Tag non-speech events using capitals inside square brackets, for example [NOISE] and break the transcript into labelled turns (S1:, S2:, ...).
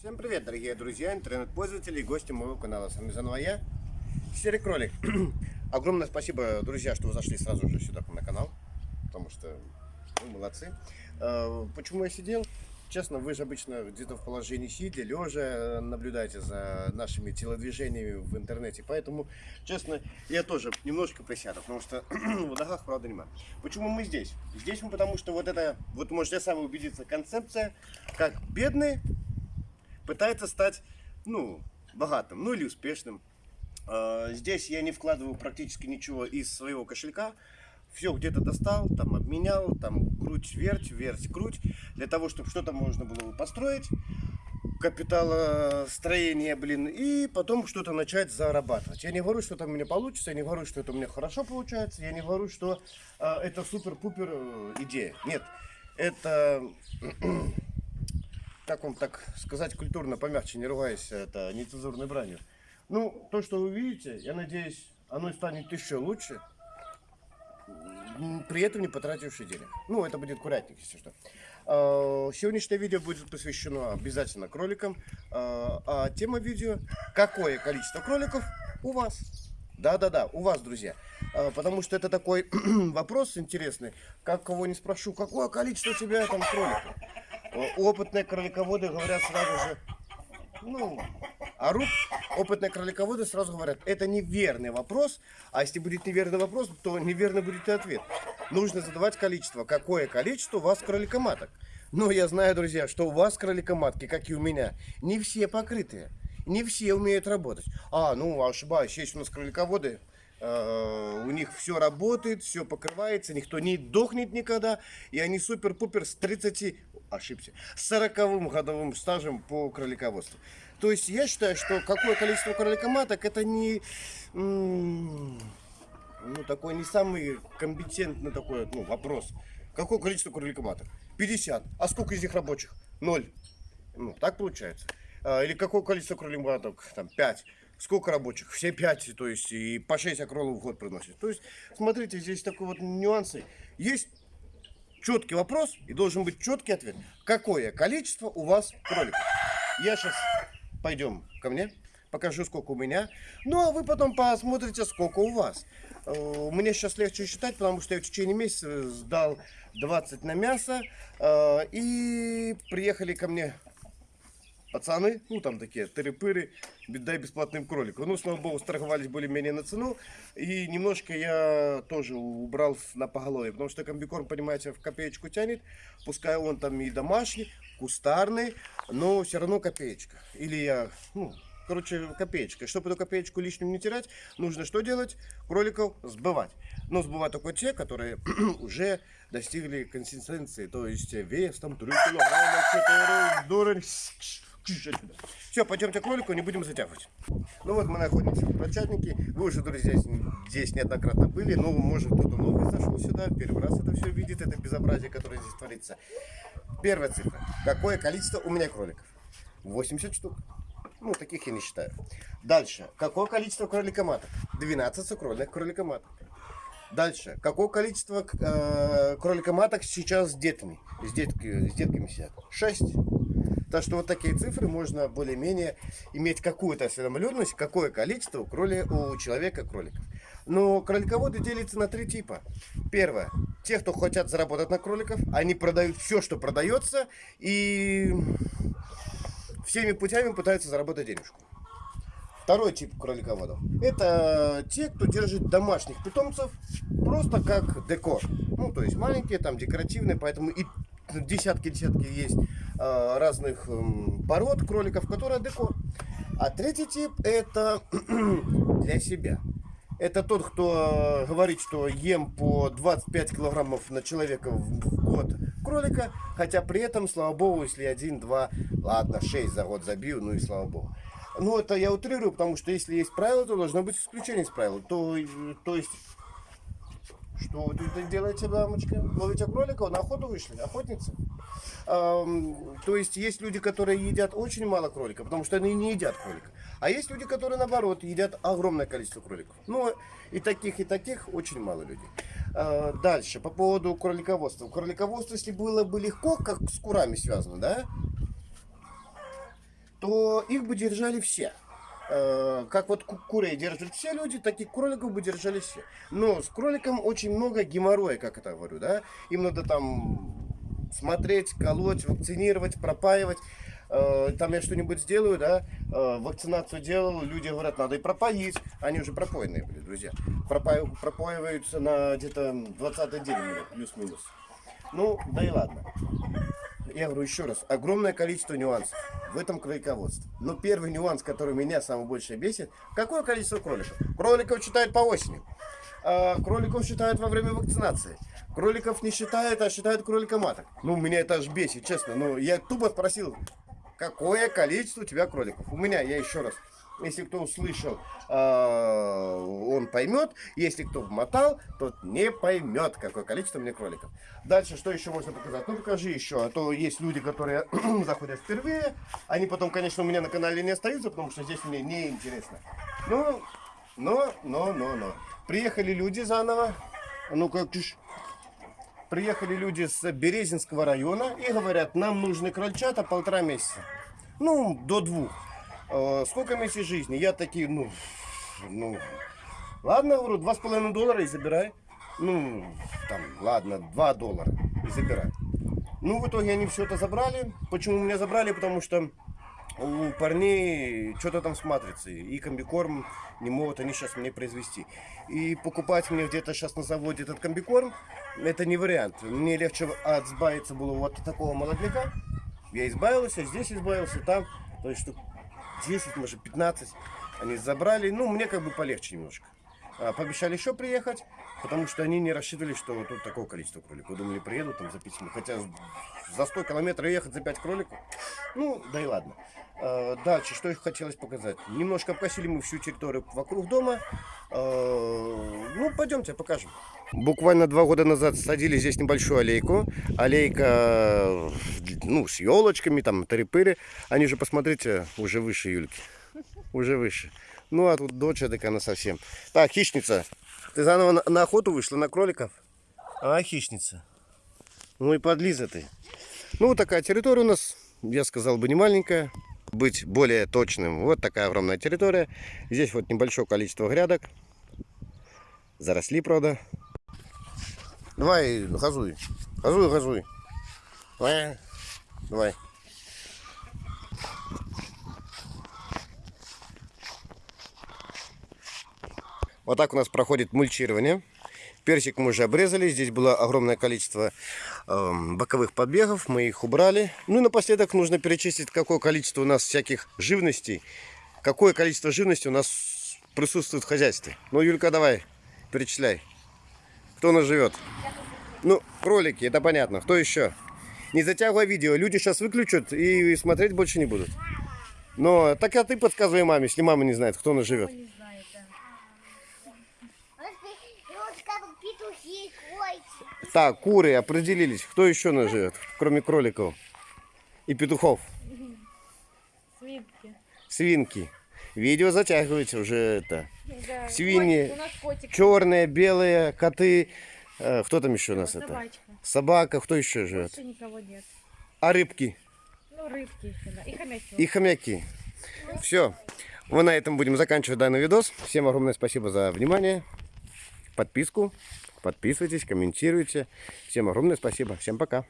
S1: Всем привет, дорогие друзья, интернет-пользователи и гости моего канала. С вами заново я, Серый Кролик. [CLEARS THROAT] Огромное спасибо, друзья, что вы зашли сразу же сюда на канал, потому что вы молодцы. Э, почему я сидел? Честно, вы же обычно где-то в положении сидя, лежа, наблюдаете за нашими телодвижениями в интернете. Поэтому, честно, я тоже немножко присяду, потому что [CLEARS THROAT] в ногах, правда, нема. Почему мы здесь? Здесь мы потому, что вот это, вот можете сами убедиться, концепция, как бедные пытается стать, ну, богатым, ну или успешным. А, здесь я не вкладываю практически ничего из своего кошелька. Все где-то достал, там обменял, там круть, верть, верть, круть. Для того, чтобы что-то можно было построить, капиталостроение, блин, и потом что-то начать зарабатывать. Я не говорю, что это у меня получится, я не говорю, что это у меня хорошо получается, я не говорю, что э, это супер-пупер э, идея. Нет, это как вам так сказать культурно, помягче, не ругаясь это нецензурной бранью. Ну, то, что вы видите, я надеюсь, оно станет еще лучше, при этом не потративший денег. Ну, это будет курятник, если что. А, сегодняшнее видео будет посвящено обязательно кроликам. А, а тема видео, какое количество кроликов у вас? Да-да-да, у вас, друзья. А, потому что это такой [CLEARS THROAT] вопрос интересный. Как кого не спрошу, какое количество у тебя там кроликов? Опытные кролиководы говорят сразу же, ну, орут, опытные кролиководы сразу говорят, это неверный вопрос, а если будет неверный вопрос, то неверный будет и ответ. Нужно задавать количество. Какое количество у вас кроликоматок? Но я знаю, друзья, что у вас кроликоматки, как и у меня, не все покрытые. Не все умеют работать. А, ну, ошибаюсь, есть у нас кролиководы, э, у них все работает, все покрывается, никто не дохнет никогда, и они супер-пупер с 30 ошибся, 40 годовым стажем по кролиководству. То есть я считаю, что какое количество кроликоматок это не ну, такой не самый компетентный такой ну, вопрос. Какое количество кроликоматок? 50. А сколько из них рабочих? Ноль. Ну, так получается. А, или какое количество кроликоматок? Там 5. Сколько рабочих? Все 5, то есть и по 6 акролов в год приносит. То есть, смотрите, здесь такой вот нюансы. Есть четкий вопрос и должен быть четкий ответ. Какое количество у вас кроликов? Я сейчас пойдем ко мне, покажу, сколько у меня. Ну, а вы потом посмотрите, сколько у вас. Э, мне сейчас легче считать, потому что я в течение месяца сдал 20 на мясо. Э, и приехали ко мне пацаны, ну там такие тыры-пыры, дай бесплатным кроликам. Ну, слава богу, страховались более-менее на цену. И немножко я тоже убрал на поголовье, потому что комбикорм, понимаете, в копеечку тянет. Пускай он там и домашний, кустарный, но все равно копеечка. Или я, ну, короче, копеечка. Чтобы эту копеечку лишним не терять, нужно что делать? Кроликов сбывать. Но сбывать только те, которые [CLEARS THROAT] уже достигли консистенции, то есть вес там 3 килограмма, 4 все, пойдемте к ролику, не будем затягивать. Ну вот мы находимся в Крольчатнике. Вы уже, друзья, здесь неоднократно были. Но, может, кто-то новый зашел сюда, первый раз это все видит, это безобразие, которое здесь творится. Первая цифра. Какое количество у меня кроликов? 80 штук. Ну, таких я не считаю. Дальше. Какое количество кроликоматок? 12 сукрольных кроликоматок. Дальше. Какое количество э, кроликоматок сейчас с детьми? С, детки, с детками сидят? 6. Так что вот такие цифры можно более-менее иметь какую-то осведомленность, какое количество у, кроли, у человека кроликов. Но кролиководы делятся на три типа. Первое. Те, кто хотят заработать на кроликов, они продают все, что продается, и всеми путями пытаются заработать денежку. Второй тип кролиководов. Это те, кто держит домашних питомцев просто как декор. Ну, то есть маленькие, там декоративные, поэтому и десятки-десятки есть разных э, пород кроликов, которые декор. А третий тип это [CLEARS THROAT] для себя. Это тот, кто говорит, что ем по 25 килограммов на человека в год кролика, хотя при этом, слава богу, если один, два, ладно, 6 за год забил, ну и слава богу. Ну, это я утрирую, потому что если есть правило, то должно быть исключение из правил. То, то есть что вы тут делаете, дамочка? Ловите кроликов, на охоту вышли, охотницы. Эм, то есть есть люди, которые едят очень мало кролика, потому что они не едят кролика. А есть люди, которые наоборот едят огромное количество кроликов. Ну и таких, и таких очень мало людей. Э, дальше, по поводу кролиководства. Кролиководство, если было бы легко, как с курами связано, да? то их бы держали все. Э, Как вот ку- курей держат все люди, таких кроликов бы держали все. Но с кроликом очень много геморроя, как это говорю, да. Им надо там смотреть, колоть, вакцинировать, пропаивать. Э, Там я что-нибудь сделаю, да, э, вакцинацию делал, люди говорят, надо и пропоить. Они уже пропоенные были, друзья. Пропаив- пропаиваются на где-то 20 день, плюс-минус. Ну, да и ладно. Я говорю еще раз, огромное количество нюансов в этом кролиководстве. Но первый нюанс, который меня самое больше бесит, какое количество кроликов? Кроликов считают по осени. А кроликов считают во время вакцинации. Кроликов не считают, а считают кролика маток. Ну, меня это аж бесит, честно. Ну, я тупо спросил, какое количество у тебя кроликов? У меня, я еще раз. Если кто услышал, а, он поймет. Если кто вмотал, тот не поймет, какое количество меня кроликов. Дальше, что еще можно показать? Ну, покажи еще. А то есть люди, которые [CLEARS THROAT] заходят впервые. Они потом, конечно, у меня на канале не остаются, потому что здесь мне неинтересно. Ну, но, но, но, но. Приехали люди заново. Ну, как ты. Приехали люди с Березинского района и говорят, нам нужны крольчата полтора месяца. Ну, до двух. Э, сколько месяцев жизни? Я такие, ну, ну, ладно, говорю, два с половиной доллара и забирай. Ну, там, ладно, два доллара и забирай. Ну, в итоге они все это забрали. Почему меня забрали? Потому что у парней что-то там с матрицей. И комбикорм не могут они сейчас мне произвести. И покупать мне где-то сейчас на заводе этот комбикорм, это не вариант. Мне легче отбавиться было вот от такого молодняка. Я избавился, здесь избавился, там. То есть штук 10, может 15 они забрали. Ну, мне как бы полегче немножко. А, Пообещали еще приехать, потому что они не рассчитывали, что тут такое количество кроликов. Думали, приедут там за 5 минут. Хотя за 100 километров ехать за 5 кроликов. Ну, да и ладно. А, Дальше, что еще хотелось показать. Немножко обкосили мы всю территорию вокруг дома. А, Ну, пойдемте, покажем. Буквально два года назад садили здесь небольшую аллейку. Аллейка, ну, с елочками, там, тарипыры. Они же, посмотрите, уже выше Юльки. Уже выше. Ну, а тут дочь так она совсем. Так, хищница. Ты заново на, на охоту вышла на кроликов? А, хищница. Ну и подлиза ты. Ну, вот такая территория у нас, я сказал бы, не маленькая. Быть более точным. Вот такая огромная территория. Здесь вот небольшое количество грядок. Заросли, правда. Давай, газуй. Газуй, газуй. Давай. Давай. Вот так у нас проходит мульчирование. Персик мы уже обрезали. Здесь было огромное количество эм, боковых побегов. Мы их убрали. Ну и напоследок нужно перечислить, какое количество у нас всяких живностей. Какое количество живности у нас присутствует в хозяйстве. Ну, Юлька, давай, перечисляй. Кто у нас живет? Ну, кролики, это понятно. Кто еще? Не затягивай видео. Люди сейчас выключат и смотреть больше не будут. Но так а ты подсказывай маме, если мама не знает, кто у нас живет.
S2: Не знает, да.
S3: И вот как петухи, койки.
S1: Так, куры определились. Кто еще нас живет, кроме кроликов и петухов?
S2: Свинки.
S1: Свинки. Видео затягивается уже это.
S2: Да.
S1: Свиньи.
S2: Котик.
S1: Черные, белые, коты. Э, кто там еще у нас это?
S2: Собачка.
S1: Собака. Кто еще живет?
S2: Больше никого нет.
S1: А рыбки
S2: Ну, рыбки. И хомячок.
S1: и хомяки. Все. Мы на этом будем заканчивать данный видос. Всем огромное спасибо за внимание. Подписку. Подписывайтесь, комментируйте. Всем огромное спасибо. Всем пока.